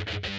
you